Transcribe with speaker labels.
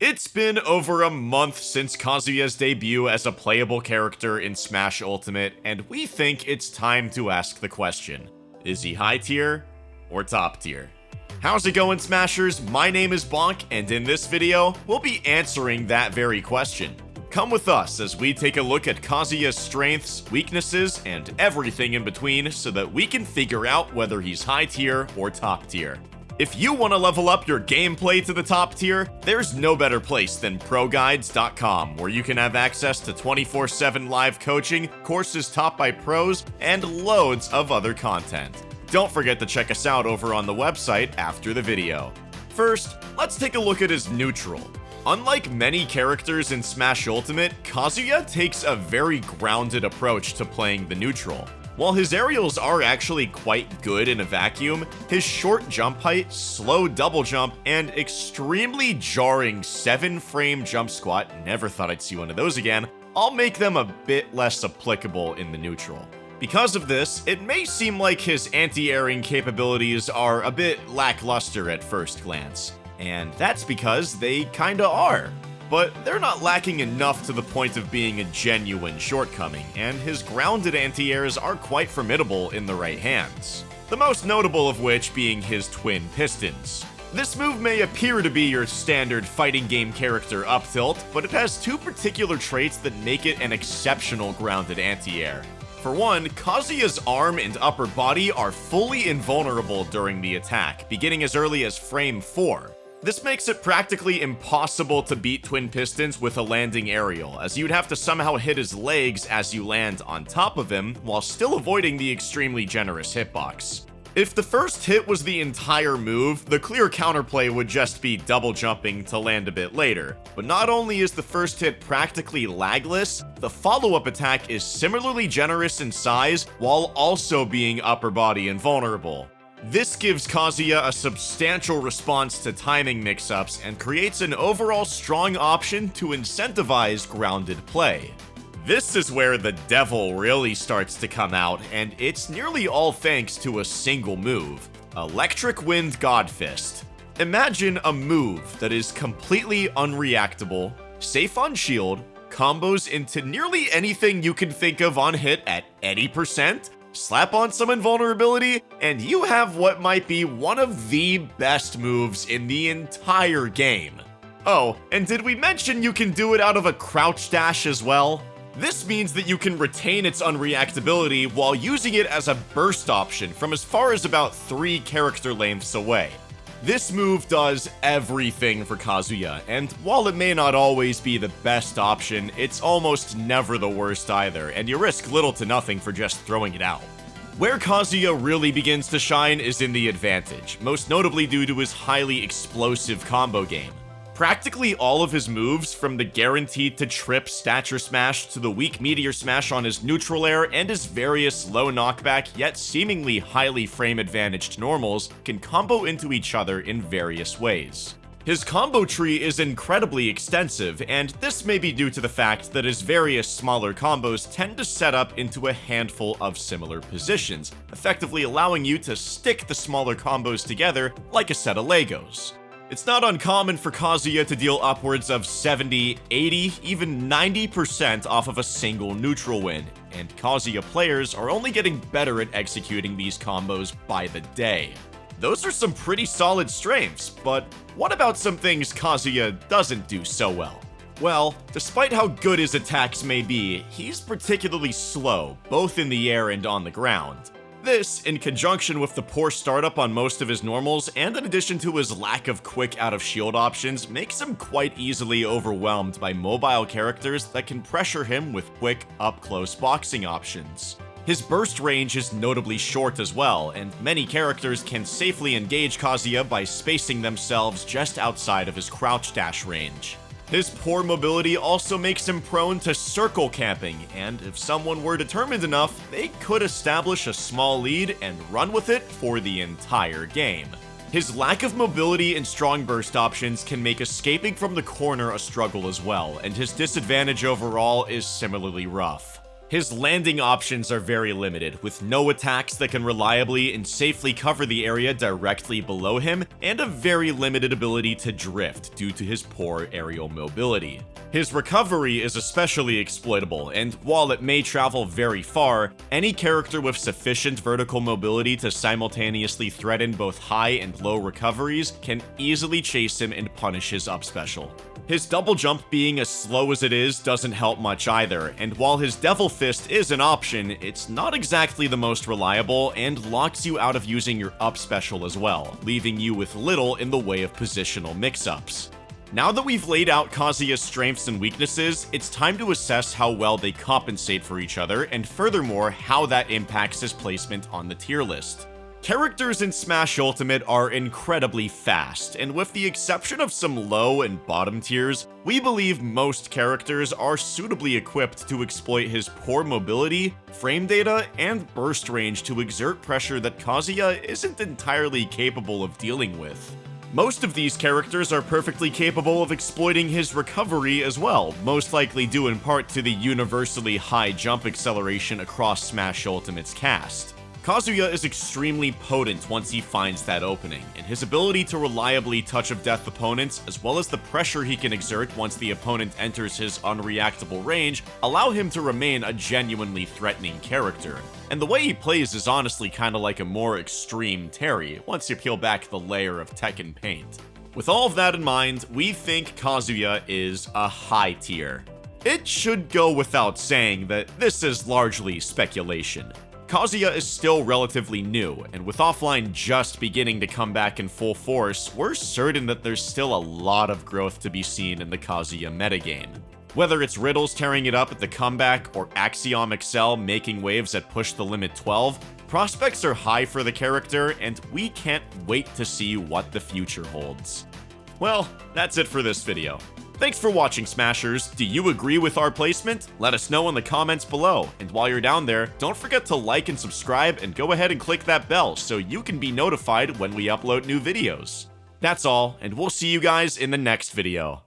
Speaker 1: It's been over a month since Kazuya's debut as a playable character in Smash Ultimate, and we think it's time to ask the question. Is he high tier or top tier? How's it going, Smashers? My name is Bonk, and in this video, we'll be answering that very question. Come with us as we take a look at Kazuya's strengths, weaknesses, and everything in between so that we can figure out whether he's high tier or top tier. If you want to level up your gameplay to the top tier, there's no better place than ProGuides.com, where you can have access to 24-7 live coaching, courses taught by pros, and loads of other content. Don't forget to check us out over on the website after the video. First, let's take a look at his neutral. Unlike many characters in Smash Ultimate, Kazuya takes a very grounded approach to playing the neutral. While his aerials are actually quite good in a vacuum, his short jump height, slow double jump, and extremely jarring 7 frame jump squat, never thought I'd see one of those again, all make them a bit less applicable in the neutral. Because of this, it may seem like his anti-airing capabilities are a bit lackluster at first glance. And that's because they kinda are. But they're not lacking enough to the point of being a genuine shortcoming, and his grounded anti-airs are quite formidable in the right hands. The most notable of which being his twin pistons. This move may appear to be your standard fighting game character up tilt, but it has two particular traits that make it an exceptional grounded anti-air. For one, Kazuya's arm and upper body are fully invulnerable during the attack, beginning as early as frame 4. This makes it practically impossible to beat Twin Pistons with a landing aerial, as you'd have to somehow hit his legs as you land on top of him, while still avoiding the extremely generous hitbox. If the first hit was the entire move, the clear counterplay would just be double jumping to land a bit later. But not only is the first hit practically lagless, the follow-up attack is similarly generous in size while also being upper body invulnerable. This gives Kazuya a substantial response to timing mix-ups and creates an overall strong option to incentivize grounded play. This is where the devil really starts to come out, and it's nearly all thanks to a single move, Electric Wind Godfist. Imagine a move that is completely unreactable, safe on shield, combos into nearly anything you can think of on hit at any percent, slap on some invulnerability, and you have what might be one of the best moves in the entire game. Oh, and did we mention you can do it out of a crouch dash as well? This means that you can retain its unreactability while using it as a burst option from as far as about 3 character lengths away. This move does everything for Kazuya, and while it may not always be the best option, it's almost never the worst either, and you risk little to nothing for just throwing it out. Where Kazuya really begins to shine is in the advantage, most notably due to his highly explosive combo game. Practically all of his moves, from the guaranteed to trip stature smash to the weak meteor smash on his neutral air and his various low knockback yet seemingly highly frame advantaged normals, can combo into each other in various ways. His combo tree is incredibly extensive, and this may be due to the fact that his various smaller combos tend to set up into a handful of similar positions, effectively allowing you to stick the smaller combos together like a set of Legos. It's not uncommon for Kazuya to deal upwards of 70, 80, even 90% off of a single neutral win, and Kazuya players are only getting better at executing these combos by the day. Those are some pretty solid strengths, but what about some things Kazuya doesn't do so well? Well, despite how good his attacks may be, he's particularly slow, both in the air and on the ground. This, in conjunction with the poor startup on most of his normals, and in addition to his lack of quick out-of-shield options, makes him quite easily overwhelmed by mobile characters that can pressure him with quick, up-close boxing options. His burst range is notably short as well, and many characters can safely engage Kazuya by spacing themselves just outside of his crouch dash range. His poor mobility also makes him prone to circle camping, and if someone were determined enough, they could establish a small lead and run with it for the entire game. His lack of mobility and strong burst options can make escaping from the corner a struggle as well, and his disadvantage overall is similarly rough. His landing options are very limited, with no attacks that can reliably and safely cover the area directly below him, and a very limited ability to drift due to his poor aerial mobility. His recovery is especially exploitable, and while it may travel very far, any character with sufficient vertical mobility to simultaneously threaten both high and low recoveries can easily chase him and punish his up special. His double jump being as slow as it is doesn't help much either, and while his Devil Fist is an option, it's not exactly the most reliable and locks you out of using your up special as well, leaving you with little in the way of positional mix-ups. Now that we've laid out Kazuya's strengths and weaknesses, it's time to assess how well they compensate for each other, and furthermore, how that impacts his placement on the tier list. Characters in Smash Ultimate are incredibly fast, and with the exception of some low and bottom tiers, we believe most characters are suitably equipped to exploit his poor mobility, frame data, and burst range to exert pressure that Kazuya isn't entirely capable of dealing with. Most of these characters are perfectly capable of exploiting his recovery as well, most likely due in part to the universally high jump acceleration across Smash Ultimate's cast. Kazuya is extremely potent once he finds that opening, and his ability to reliably touch of death opponents, as well as the pressure he can exert once the opponent enters his unreactable range, allow him to remain a genuinely threatening character. And the way he plays is honestly kinda like a more extreme Terry, once you peel back the layer of Tekken paint. With all of that in mind, we think Kazuya is a high tier. It should go without saying that this is largely speculation. Kazuya is still relatively new, and with offline just beginning to come back in full force, we're certain that there's still a lot of growth to be seen in the Kazuya metagame. Whether it's Riddles tearing it up at the comeback or Axiom Excel making waves at Push the Limit 12, prospects are high for the character, and we can't wait to see what the future holds. Well, that's it for this video. Thanks for watching, Smashers. Do you agree with our placement? Let us know in the comments below. And while you're down there, don't forget to like and subscribe and go ahead and click that bell so you can be notified when we upload new videos. That's all, and we'll see you guys in the next video.